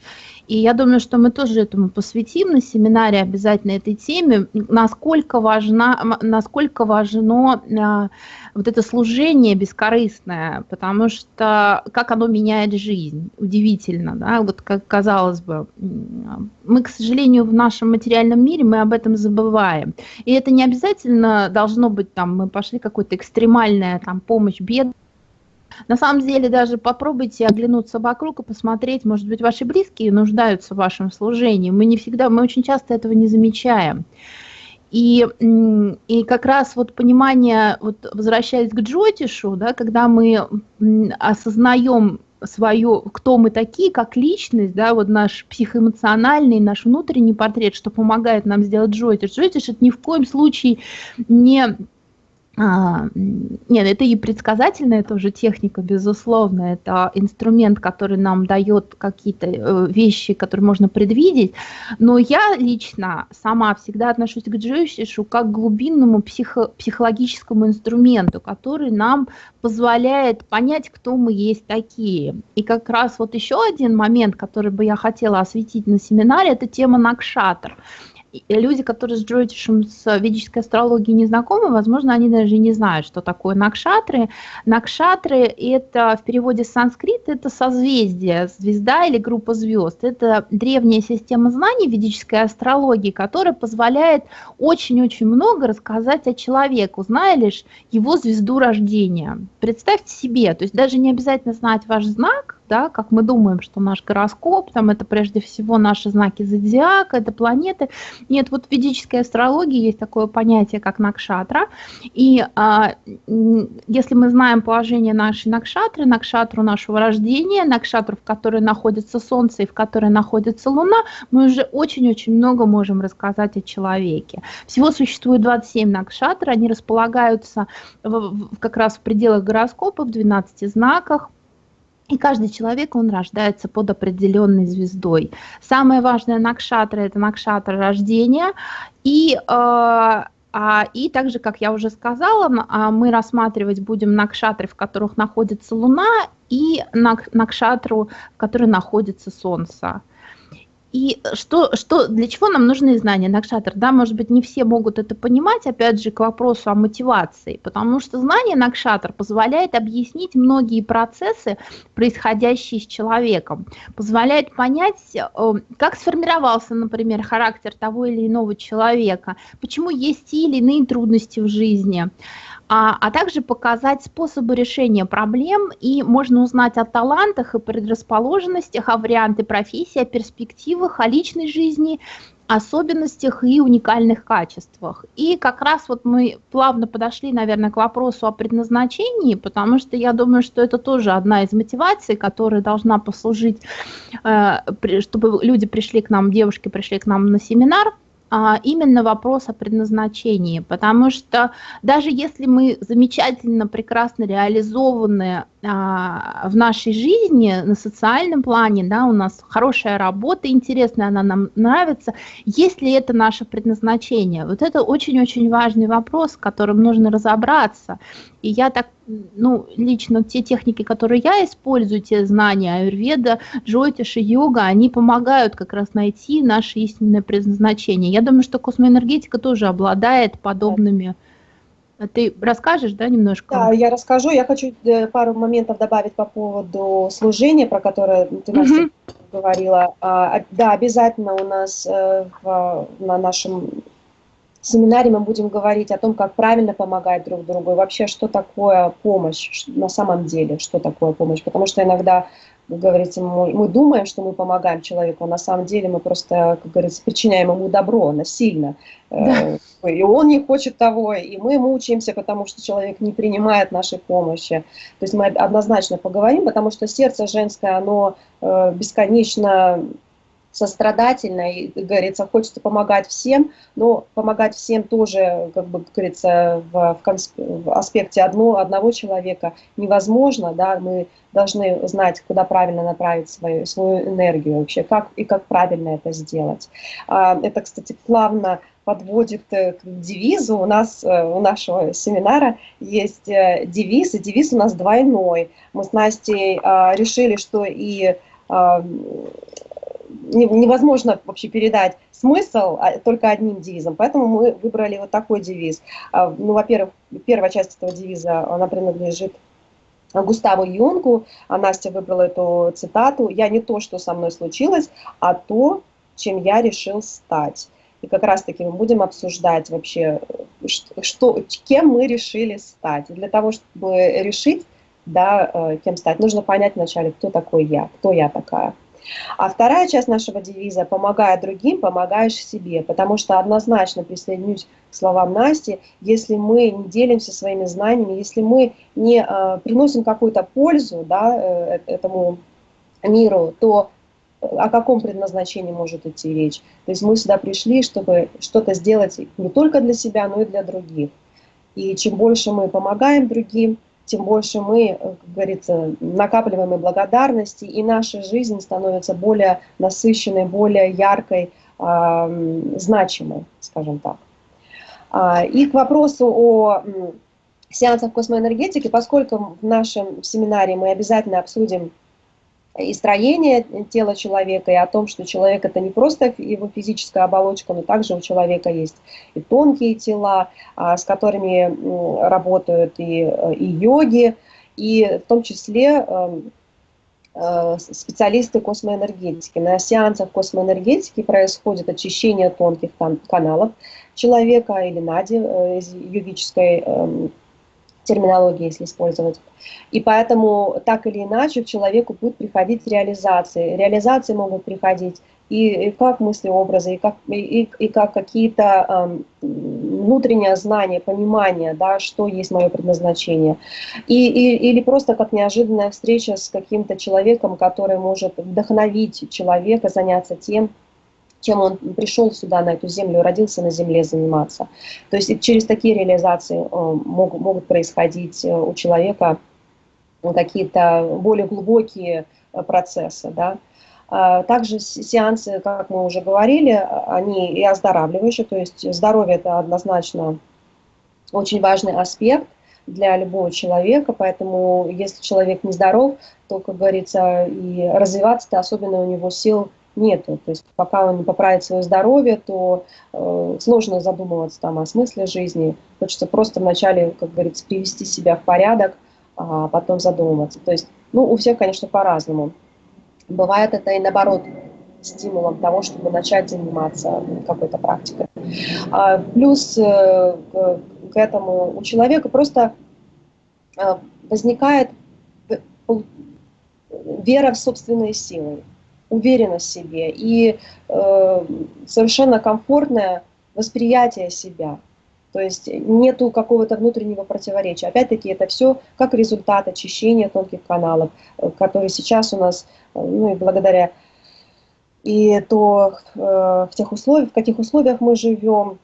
И я думаю, что мы тоже этому посвятим на семинаре обязательно этой теме, насколько, важна, насколько важно а, вот это служение бескорыстное, потому что как оно меняет жизнь, удивительно, да, вот как казалось бы. Мы, к сожалению, в нашем материальном мире мы об этом забываем. И это не обязательно должно быть там, мы пошли какой-то экстремальная там помощь бедным, на самом деле, даже попробуйте оглянуться вокруг и посмотреть, может быть, ваши близкие нуждаются в вашем служении. Мы не всегда, мы очень часто этого не замечаем. И, и как раз вот понимание, вот возвращаясь к Джотишу, да, когда мы осознаем свое, кто мы такие, как личность, да, вот наш психоэмоциональный, наш внутренний портрет, что помогает нам сделать Джотиш. Джотиш это ни в коем случае не а, нет, это и предсказательная тоже техника, безусловно. Это инструмент, который нам дает какие-то э, вещи, которые можно предвидеть. Но я лично сама всегда отношусь к джойшишу как к глубинному психо психологическому инструменту, который нам позволяет понять, кто мы есть такие. И как раз вот еще один момент, который бы я хотела осветить на семинаре, это тема Накшатр люди, которые с джойтишем, с ведической астрологией не знакомы, возможно, они даже не знают, что такое накшатры. Накшатры – это в переводе с санскрита, это созвездие, звезда или группа звезд. Это древняя система знаний ведической астрологии, которая позволяет очень-очень много рассказать о человеке, зная лишь его звезду рождения. Представьте себе, то есть даже не обязательно знать ваш знак, да, как мы думаем, что наш гороскоп, там это прежде всего наши знаки зодиака, это планеты. Нет, вот в ведической астрологии есть такое понятие, как накшатра, и а, если мы знаем положение нашей накшатры, накшатру нашего рождения, накшатру, в которой находится Солнце и в которой находится Луна, мы уже очень-очень много можем рассказать о человеке. Всего существует 27 накшатр, они располагаются в, в, как раз в пределах гороскопа, в 12 знаках, и каждый человек, он рождается под определенной звездой. Самое важное накшатра – это накшатра рождения. И, э, а, и также, как я уже сказала, а, мы рассматривать будем накшатры, в которых находится Луна, и накшатру, в которой находится Солнце. И что, что, для чего нам нужны знания Накшатр? Да, может быть, не все могут это понимать, опять же, к вопросу о мотивации, потому что знание Накшатр позволяет объяснить многие процессы, происходящие с человеком, позволяет понять, э, как сформировался, например, характер того или иного человека, почему есть те или иные трудности в жизни, а, а также показать способы решения проблем, и можно узнать о талантах и предрасположенностях, о варианты профессии, о перспективах, о личной жизни, особенностях и уникальных качествах. И как раз вот мы плавно подошли, наверное, к вопросу о предназначении, потому что я думаю, что это тоже одна из мотиваций, которая должна послужить, э, чтобы люди пришли к нам, девушки пришли к нам на семинар – именно вопрос о предназначении, потому что даже если мы замечательно, прекрасно реализованы а, в нашей жизни на социальном плане, да, у нас хорошая работа, интересная, она нам нравится, есть ли это наше предназначение? Вот это очень-очень важный вопрос, с которым нужно разобраться. И я так, ну, лично те техники, которые я использую, те знания аюрведа, джотиш йога, они помогают как раз найти наше истинное предназначение. Я думаю, что космоэнергетика тоже обладает подобными а ты расскажешь, да, немножко? Да, я расскажу. Я хочу э, пару моментов добавить по поводу служения, про которое ты, Настя, mm-hmm. говорила. А, да, обязательно у нас э, на нашем семинаре мы будем говорить о том, как правильно помогать друг другу, и вообще, что такое помощь на самом деле, что такое помощь. Потому что иногда как говорится, мы, мы думаем, что мы помогаем человеку, а на самом деле мы просто, как говорится, причиняем ему добро насильно. Э, да. И он не хочет того, и мы мучаемся, потому что человек не принимает нашей помощи. То есть мы однозначно поговорим, потому что сердце женское, оно э, бесконечно сострадательно и, говорится, хочется помогать всем, но помогать всем тоже, как бы говорится, в, в, в аспекте одно, одного человека невозможно, да, мы должны знать, куда правильно направить свою, свою энергию вообще, как и как правильно это сделать. А, это, кстати, плавно подводит к девизу. У нас, э, у нашего семинара есть э, девиз, и девиз у нас двойной. Мы с Настей а, решили, что и а, невозможно вообще передать смысл а, только одним девизом, поэтому мы выбрали вот такой девиз. А, ну, во-первых, первая часть этого девиза, она принадлежит Густаву Юнгу, а Настя выбрала эту цитату «Я не то, что со мной случилось, а то, чем я решил стать». И как раз-таки мы будем обсуждать вообще, что, кем мы решили стать. И для того, чтобы решить, да, э, кем стать, нужно понять вначале, кто такой я, кто я такая. А вторая часть нашего девиза «помогая другим, помогаешь себе», потому что однозначно присоединюсь к словам Насти, если мы не делимся своими знаниями, если мы не э, приносим какую-то пользу да, э, этому миру, то о каком предназначении может идти речь? То есть мы сюда пришли, чтобы что-то сделать не только для себя, но и для других. И чем больше мы помогаем другим, тем больше мы, э, как говорится, накапливаем и благодарности, и наша жизнь становится более насыщенной, более яркой, значимой, скажем так. А, и к вопросу о сеансах космоэнергетики, поскольку в нашем семинаре мы обязательно обсудим и строение тела человека, и о том, что человек это не просто его физическая оболочка, но также у человека есть и тонкие тела, а, с которыми работают и, и йоги, и в том числе эм, э, специалисты космоэнергетики. На сеансах космоэнергетики происходит очищение тонких каналов человека или нади э, из йогической эм, терминологии, если использовать. И поэтому так или иначе к человеку будет приходить реализации. Реализации могут приходить и, и как мысли, образы, и как, и, и как какие-то э, внутреннее знание, понимание, да, что есть мое предназначение. И, и, или просто как неожиданная встреча с каким-то человеком, который может вдохновить человека заняться тем, чем он пришел сюда, на эту землю, родился на земле заниматься. То есть через такие реализации э, могут, могут происходить э, у человека какие-то более глубокие э, процессы. Да? А также сеансы, как мы уже говорили, они и оздоравливающие, то есть здоровье – это однозначно очень важный аспект для любого человека, поэтому если человек нездоров, то, как говорится, и развиваться-то особенно у него сил нету. То есть пока он не поправит свое здоровье, то э, сложно задумываться там о смысле жизни. Хочется просто вначале, как говорится, привести себя в порядок, а потом задумываться. То есть, ну, у всех, конечно, по-разному. Бывает это и наоборот стимулом того, чтобы начать заниматься какой-то практикой. А, плюс э, к, к этому у человека просто э, возникает э, вера в собственные силы уверенность в себе и э, совершенно комфортное восприятие себя. То есть нету какого-то внутреннего противоречия. Опять-таки это все как результат очищения тонких каналов, э, которые сейчас у нас, э, ну и благодаря и то в тех условиях, в каких условиях мы живем,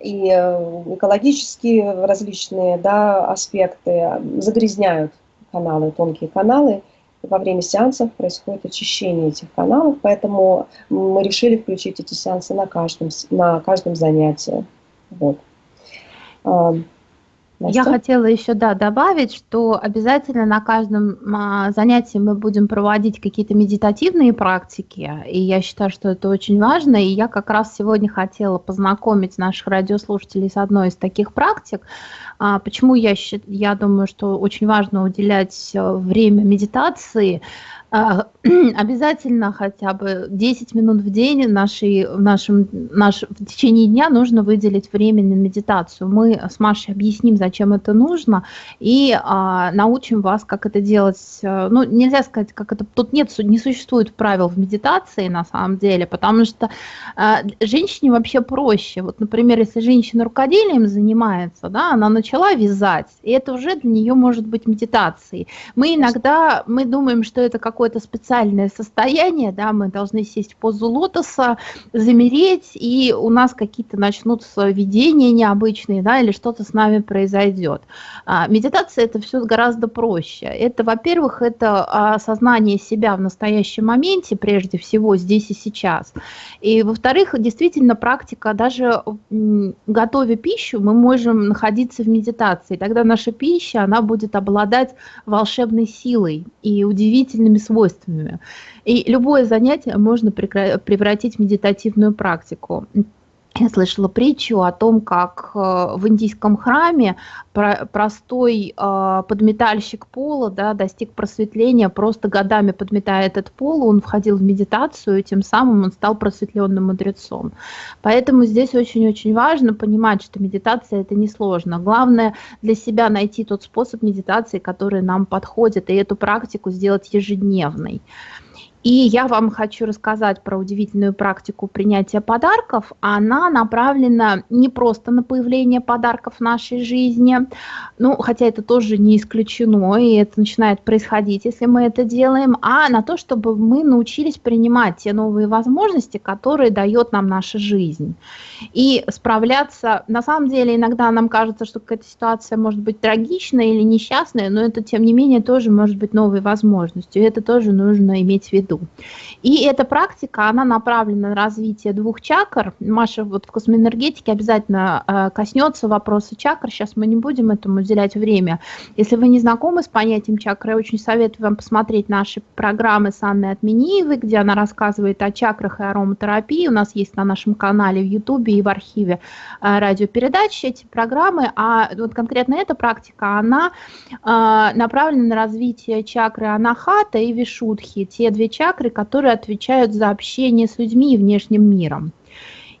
и экологические различные да, аспекты загрязняют каналы, тонкие каналы, во время сеансов происходит очищение этих каналов, поэтому мы решили включить эти сеансы на каждом, на каждом занятии. Вот. Я хотела еще да, добавить, что обязательно на каждом а, занятии мы будем проводить какие-то медитативные практики, и я считаю, что это очень важно, и я как раз сегодня хотела познакомить наших радиослушателей с одной из таких практик. А, почему я, я думаю, что очень важно уделять э, время медитации, обязательно хотя бы 10 минут в день нашей, в, нашем, наш, в течение дня нужно выделить время на медитацию. Мы с Машей объясним, зачем это нужно, и а, научим вас, как это делать. Ну, нельзя сказать, как это... Тут нет, не существует правил в медитации на самом деле, потому что а, женщине вообще проще. Вот, например, если женщина рукоделием занимается, да, она начала вязать, и это уже для нее может быть медитацией. Мы иногда, мы думаем, что это как какое-то специальное состояние, да, мы должны сесть в позу лотоса, замереть, и у нас какие-то начнутся видения необычные, да, или что-то с нами произойдет. А, медитация это все гораздо проще. Это, во-первых, это осознание себя в настоящем моменте, прежде всего, здесь и сейчас. И, во-вторых, действительно практика, даже готовя пищу, мы можем находиться в медитации. Тогда наша пища, она будет обладать волшебной силой и удивительными свойствами. И любое занятие можно превратить в медитативную практику. Я слышала притчу о том, как э, в индийском храме простой э, подметальщик пола да, достиг просветления, просто годами подметая этот пол, он входил в медитацию, и тем самым он стал просветленным мудрецом. Поэтому здесь очень-очень важно понимать, что медитация это несложно. Главное для себя найти тот способ медитации, который нам подходит, и эту практику сделать ежедневной. И я вам хочу рассказать про удивительную практику принятия подарков. Она направлена не просто на появление подарков в нашей жизни, ну, хотя это тоже не исключено, и это начинает происходить, если мы это делаем, а на то, чтобы мы научились принимать те новые возможности, которые дает нам наша жизнь. И справляться, на самом деле, иногда нам кажется, что какая-то ситуация может быть трагичная или несчастная, но это, тем не менее, тоже может быть новой возможностью, и это тоже нужно иметь в виду году. И эта практика, она направлена на развитие двух чакр. Маша вот в космоэнергетике обязательно э, коснется вопроса чакр. Сейчас мы не будем этому уделять время. Если вы не знакомы с понятием чакры, я очень советую вам посмотреть наши программы с Анной Отмениевой, где она рассказывает о чакрах и ароматерапии. У нас есть на нашем канале в Ютубе и в архиве э, радиопередачи эти программы. А вот конкретно эта практика, она э, направлена на развитие чакры Анахата и Вишудхи. Те две чакры, которые отвечают за общение с людьми и внешним миром.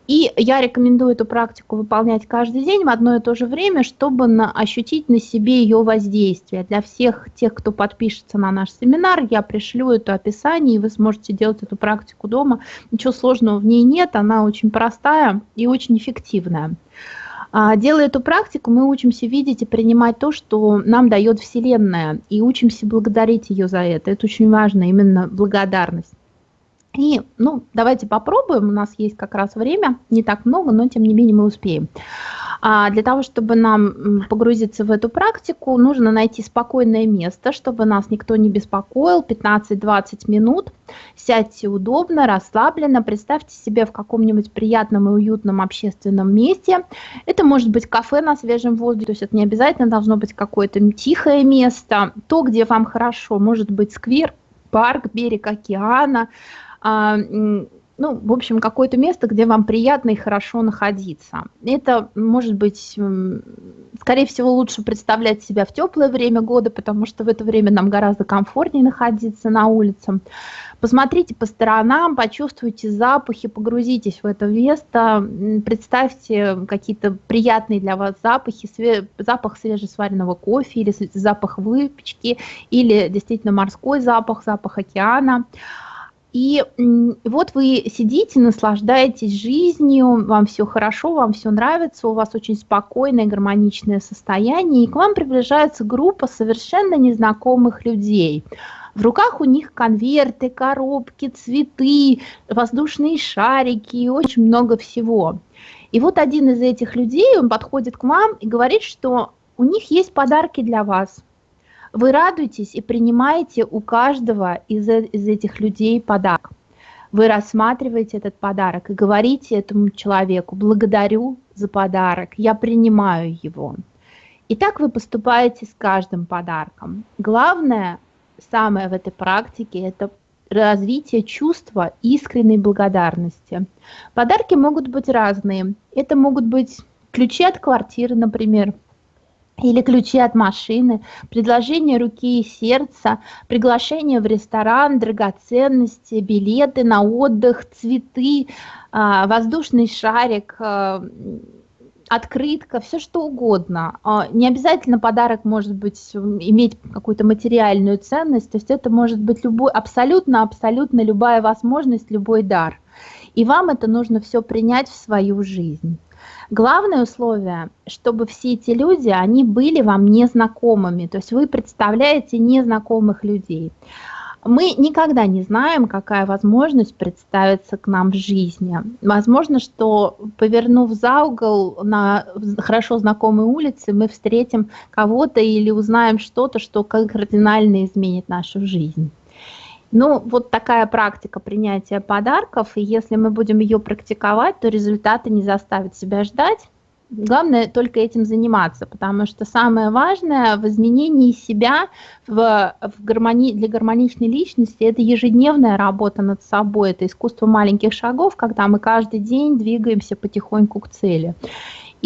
И я рекомендую эту практику выполнять каждый день в одно и то же время, чтобы на, ощутить на себе ее воздействие. Для всех тех, кто подпишется на наш семинар, я пришлю это описание, и вы сможете делать эту практику дома. Ничего сложного в ней нет, она очень простая и очень эффективная. А, делая эту практику, мы учимся видеть и принимать то, что нам дает Вселенная, и учимся благодарить ее за это. Это очень важно, именно благодарность. И, ну, давайте попробуем, у нас есть как раз время, не так много, но тем не менее мы успеем. А для того, чтобы нам погрузиться в эту практику, нужно найти спокойное место, чтобы нас никто не беспокоил, 15-20 минут. Сядьте удобно, расслабленно, представьте себе в каком-нибудь приятном и уютном общественном месте. Это может быть кафе на свежем воздухе, то есть это не обязательно должно быть какое-то тихое место, то, где вам хорошо, может быть сквер, парк, берег океана, ну, в общем, какое-то место, где вам приятно и хорошо находиться. Это может быть, скорее всего, лучше представлять себя в теплое время года, потому что в это время нам гораздо комфортнее находиться на улице. Посмотрите по сторонам, почувствуйте запахи, погрузитесь в это место, представьте какие-то приятные для вас запахи, запах свежесваренного кофе или запах выпечки, или действительно морской запах, запах океана. И вот вы сидите, наслаждаетесь жизнью, вам все хорошо, вам все нравится, у вас очень спокойное, гармоничное состояние, и к вам приближается группа совершенно незнакомых людей. В руках у них конверты, коробки, цветы, воздушные шарики и очень много всего. И вот один из этих людей, он подходит к вам и говорит, что у них есть подарки для вас. Вы радуетесь и принимаете у каждого из, э, из этих людей подарок. Вы рассматриваете этот подарок и говорите этому человеку, благодарю за подарок, я принимаю его. И так вы поступаете с каждым подарком. Главное, самое в этой практике, это развитие чувства искренней благодарности. Подарки могут быть разные. Это могут быть ключи от квартиры, например, или ключи от машины, предложение руки и сердца, приглашение в ресторан, драгоценности, билеты на отдых, цветы, а, воздушный шарик, а, открытка, все что угодно. А, не обязательно подарок может быть иметь какую-то материальную ценность, то есть это может быть любой, абсолютно, абсолютно любая возможность, любой дар. И вам это нужно все принять в свою жизнь. Главное условие, чтобы все эти люди, они были вам незнакомыми, то есть вы представляете незнакомых людей. Мы никогда не знаем, какая возможность представится к нам в жизни. Возможно, что повернув за угол на хорошо знакомой улице, мы встретим кого-то или узнаем что-то, что кардинально изменит нашу жизнь. Ну, вот такая практика принятия подарков, и если мы будем ее практиковать, то результаты не заставят себя ждать. Главное только этим заниматься, потому что самое важное в изменении себя в, в гармони, для гармоничной личности это ежедневная работа над собой, это искусство маленьких шагов, когда мы каждый день двигаемся потихоньку к цели.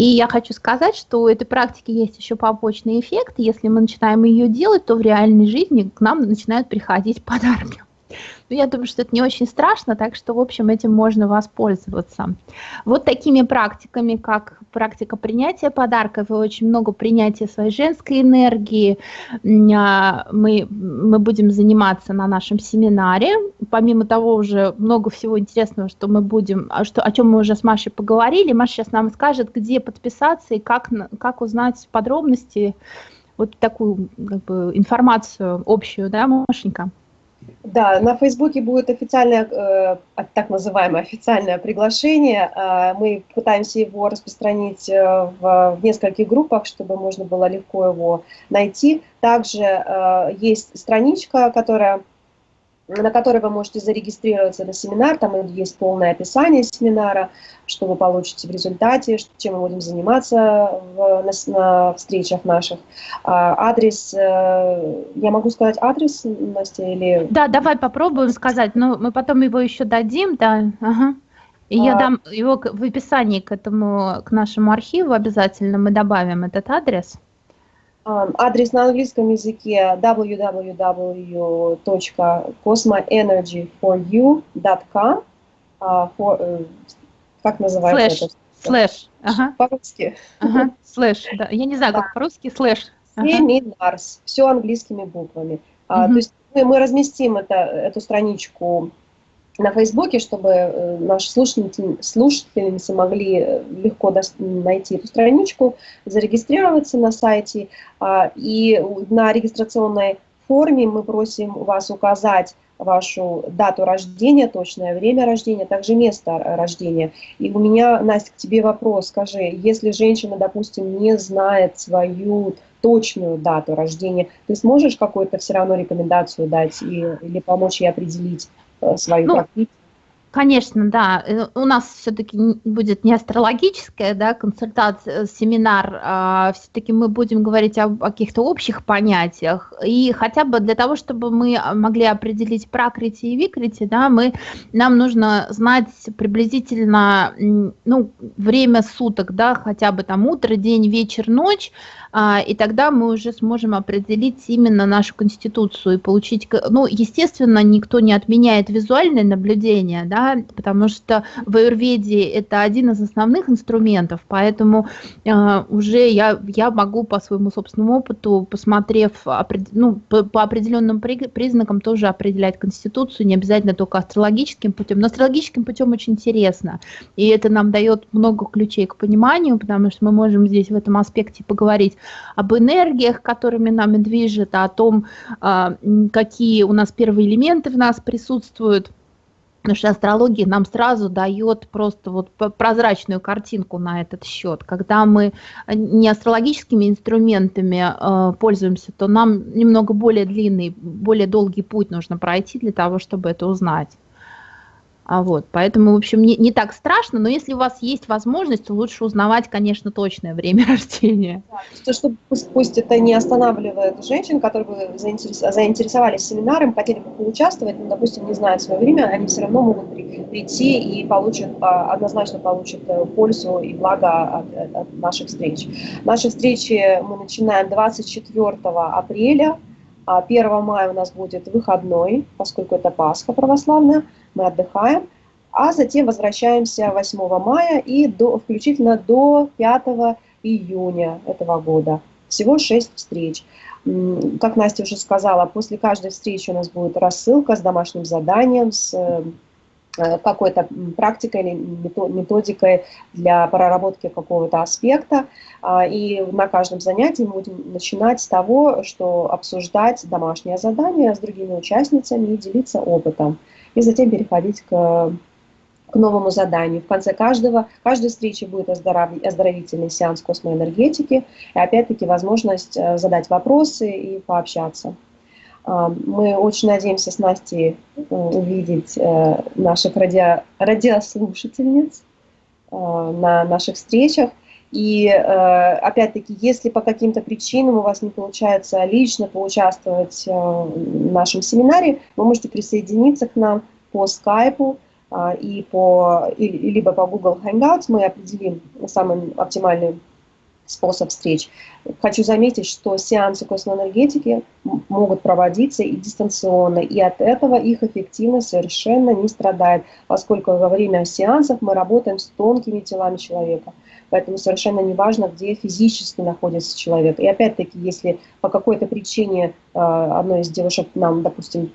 И я хочу сказать, что у этой практики есть еще побочный эффект. Если мы начинаем ее делать, то в реальной жизни к нам начинают приходить подарки. Но я думаю, что это не очень страшно, так что, в общем, этим можно воспользоваться. Вот такими практиками, как практика принятия подарков и очень много принятия своей женской энергии, а, мы, мы будем заниматься на нашем семинаре. Помимо того, уже много всего интересного, что мы будем, а что, о чем мы уже с Машей поговорили. Маша сейчас нам скажет, где подписаться и как, как узнать подробности, вот такую как бы, информацию общую, да, Машенька? Да, на Фейсбуке будет официальное, э, так называемое официальное приглашение. Э, мы пытаемся его распространить э, в, нескольких группах, чтобы можно было легко его найти. Также есть страничка, которая на которой вы можете зарегистрироваться на семинар, там есть полное описание семинара, что вы получите в результате, чем мы будем заниматься в, на, на встречах наших. А, адрес, э, я могу сказать адрес, Настя, или... Да, давай попробуем сказать, но мы потом его еще дадим, да, ага. И а... я дам его в описании к этому, к нашему архиву обязательно, мы добавим этот адрес. Адрес на английском языке www.cosmoenergyforyou.com а, э, Как называется это? Слэш. Ага. По-русски. Ага. Слэш, да. Я не знаю, как по-русски, слэш. Seminars. Все английскими буквами. Угу. То есть мы, мы разместим это, эту страничку на Фейсбуке, чтобы э, наши слушатели, слушательницы могли э, легко найти эту страничку, зарегистрироваться на сайте. А, и на регистрационной форме мы просим вас указать вашу дату рождения, точное время рождения, также место рождения. И у меня, Настя, к тебе вопрос. Скажи, если женщина, допустим, не знает свою точную дату рождения, ты сможешь какую-то все равно рекомендацию дать и, или помочь ей определить? Э, свою ну, практику. Конечно, да. Э, у нас все-таки будет не астрологическая да, консультация, э, семинар, а все-таки мы будем говорить о, о каких-то общих понятиях. И хотя бы для того, чтобы мы могли определить пракрити и викрити, да, мы, нам нужно знать приблизительно ну, время суток, да, хотя бы там утро, день, вечер, ночь, а, и тогда мы уже сможем определить именно нашу конституцию и получить, ну, естественно, никто не отменяет визуальное наблюдение, да, потому что в аюрведе это один из основных инструментов, поэтому а, уже я, я могу по своему собственному опыту, посмотрев ну, по, по определенным признакам тоже определять конституцию, не обязательно только астрологическим путем, но астрологическим путем очень интересно, и это нам дает много ключей к пониманию, потому что мы можем здесь в этом аспекте поговорить об энергиях, которыми нами движет, о том, а, какие у нас первые элементы в нас присутствуют. Потому что астрология нам сразу дает просто вот прозрачную картинку на этот счет. Когда мы не астрологическими инструментами э, пользуемся, то нам немного более длинный, более долгий путь нужно пройти для того, чтобы это узнать. А вот, поэтому, в общем, не, не так страшно, но если у вас есть возможность, то лучше узнавать, конечно, точное время рождения. Да, что, пусть, пусть это не останавливает женщин, которые бы заинтерес, заинтересовались семинаром, хотели бы поучаствовать, но, допустим, не знают свое время, они все равно могут при, прийти и получат, а, однозначно получат э, пользу и благо от, от наших встреч. Наши встречи мы начинаем 24 апреля, 1 а мая у нас будет выходной, поскольку это Пасха православная, мы отдыхаем, а затем возвращаемся 8 мая и до, включительно до 5 июня этого года. Всего 6 встреч. Как Настя уже сказала, после каждой встречи у нас будет рассылка с домашним заданием, с э, какой-то практикой или методикой для проработки какого-то аспекта. А, и на каждом занятии мы будем начинать с того, что обсуждать домашнее задание с другими участницами и делиться опытом и затем переходить к, к новому заданию. В конце каждого, каждой встречи будет оздоров, оздоровительный сеанс космоэнергетики и опять-таки возможность э, задать вопросы и пообщаться. А, мы очень надеемся с Настей э, увидеть э, наших радио, радиослушательниц на наших встречах. И опять-таки, если по каким-то причинам у вас не получается лично поучаствовать в нашем семинаре, вы можете присоединиться к нам по скайпу и по, либо по Google Hangouts. Мы определим самый оптимальный способ встреч. Хочу заметить, что сеансы космоэнергетики могут проводиться и дистанционно, и от этого их эффективность совершенно не страдает, поскольку во время сеансов мы работаем с тонкими телами человека. Поэтому совершенно не важно, где физически находится человек. И опять-таки, если по какой-то причине э, одной из девушек нам, допустим,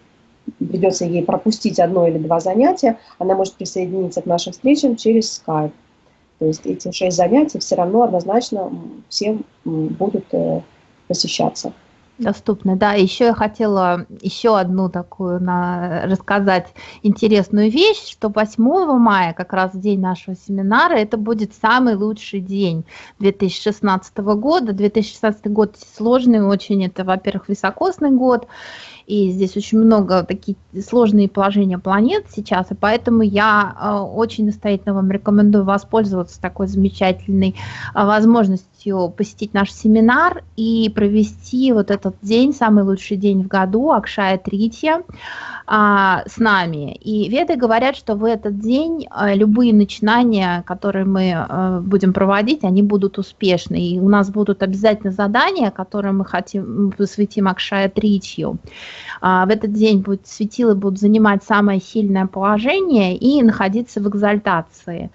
придется ей пропустить одно или два занятия, она может присоединиться к нашим встречам через Skype. То есть эти шесть занятий все равно однозначно всем будут э, посещаться. Доступны, да. Еще я хотела еще одну такую на, рассказать интересную вещь, что 8 мая, как раз день нашего семинара, это будет самый лучший день 2016 года. 2016 год сложный очень, это, во-первых, високосный год, и здесь очень много такие сложные положения планет сейчас, и поэтому я э, очень настоятельно вам рекомендую воспользоваться такой замечательной э, возможностью посетить наш семинар и провести вот этот день, самый лучший день в году, Акшая Тритья, а, с нами. И веды говорят, что в этот день э, любые начинания, которые мы будем проводить, они будут успешны. И у нас будут обязательно задания, которые мы хотим посвятим Акшая Тритью. А, в этот день будет, светилы будут занимать самое сильное положение и находиться в экзальтации.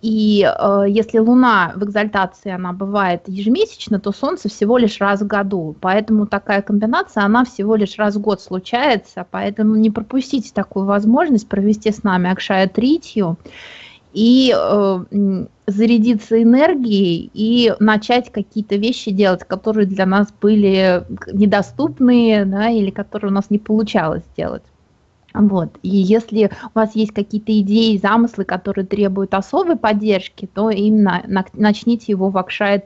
И э, если Луна в экзальтации, она бывает ежемесячно, то Солнце всего лишь раз в году. Поэтому такая комбинация, она всего лишь раз в год случается. Поэтому не пропустите такую возможность провести с нами Акшая Тритью и э, зарядиться энергией и начать какие-то вещи делать, которые для нас были недоступны, да, или которые у нас не получалось сделать. Вот. И если у вас есть какие-то идеи, замыслы, которые требуют особой поддержки, то именно начните его в Акшая.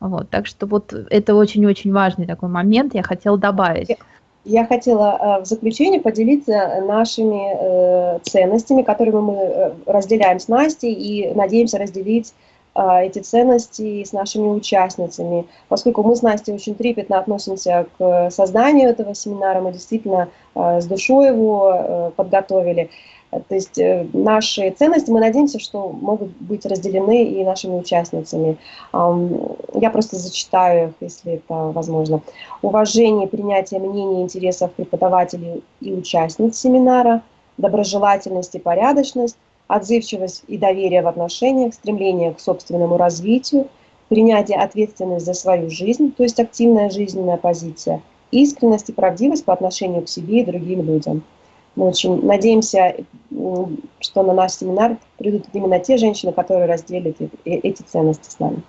Вот. Так что вот это очень-очень важный такой момент, я хотела добавить. Я хотела э, в заключение поделиться нашими э, ценностями, которыми мы э, разделяем с Настей и надеемся разделить эти ценности с нашими участницами. Поскольку мы с Настей очень трепетно относимся к созданию этого семинара, мы действительно а, с душой его э, подготовили. То есть э, наши ценности, мы надеемся, что могут быть разделены и нашими участницами. Я просто зачитаю их, если это возможно. Уважение, принятие мнений и интересов преподавателей и участниц семинара, доброжелательность и порядочность, отзывчивость и доверие в отношениях, стремление к собственному развитию, принятие ответственности за свою жизнь, то есть активная жизненная позиция, искренность и правдивость по отношению к себе и другим людям. Мы очень надеемся, что на наш семинар придут именно те женщины, которые разделят эти ценности с нами.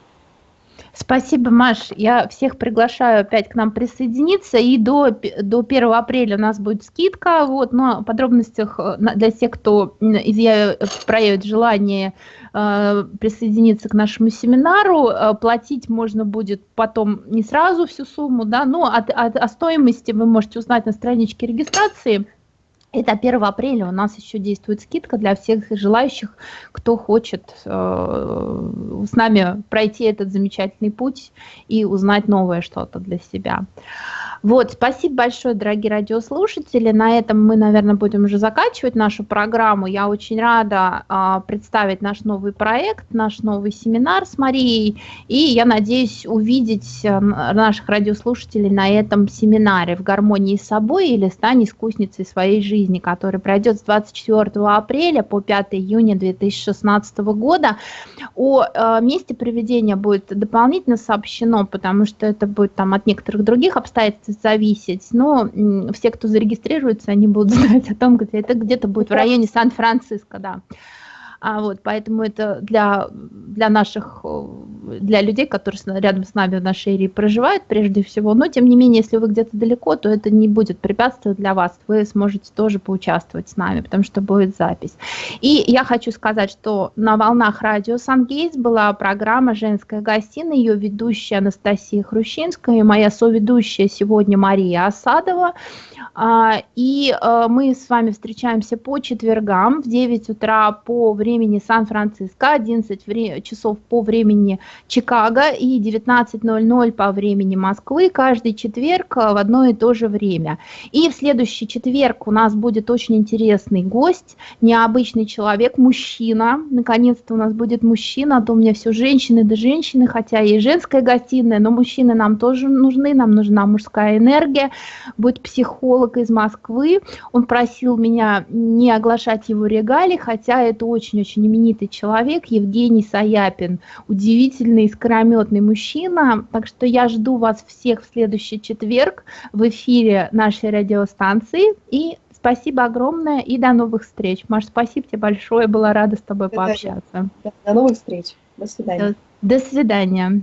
Спасибо, Маш. Я всех приглашаю опять к нам присоединиться. И до, до 1 апреля у нас будет скидка. Вот, но о подробностях э, для тех, кто изъявит, проявит желание э, присоединиться к нашему семинару, э, платить можно будет потом не сразу всю сумму, да, но от, от, о стоимости вы можете узнать на страничке регистрации. Это 1 апреля у нас еще действует скидка для всех желающих, кто хочет э, с нами пройти этот замечательный путь и узнать новое что-то для себя. Вот, спасибо большое, дорогие радиослушатели. На этом мы, наверное, будем уже заканчивать нашу программу. Я очень рада э, представить наш новый проект, наш новый семинар с Марией. И я надеюсь увидеть э, наших радиослушателей на этом семинаре в гармонии с собой или стань искусницей своей жизни, который пройдет с 24 апреля по 5 июня 2016 года. О э, месте проведения будет дополнительно сообщено, потому что это будет там от некоторых других обстоятельств зависеть, но все, кто зарегистрируется, они будут знать о том, где это где-то будет в районе Сан-Франциско, да. А вот, поэтому это для, для наших, для людей, которые рядом с нами в нашей эрии проживают прежде всего. Но, тем не менее, если вы где-то далеко, то это не будет препятствовать для вас. Вы сможете тоже поучаствовать с нами, потому что будет запись. И я хочу сказать, что на волнах радио Сан-Гейтс была программа «Женская гостиная», ее ведущая Анастасия Хрущинская и моя соведущая сегодня Мария Осадова. А, и э, мы с вами встречаемся по четвергам в 9 утра по времени Сан-Франциско, 11 часов по времени Чикаго и 19.00 по времени Москвы каждый четверг э, в одно и то же время. И в следующий четверг у нас будет очень интересный гость, необычный человек, мужчина. Наконец-то у нас будет мужчина, а то у меня все женщины да женщины, хотя и женская гостиная, но мужчины нам тоже нужны, нам нужна мужская энергия. Будет психолог, из Москвы. Он просил меня не оглашать его регалии, хотя это очень-очень именитый человек, Евгений Саяпин, удивительный, искрометный мужчина. Так что я жду вас всех в следующий четверг в эфире нашей радиостанции. И спасибо огромное и до новых встреч. Маш, спасибо тебе большое, была рада с тобой пообщаться. До новых встреч. До свидания. До, до свидания.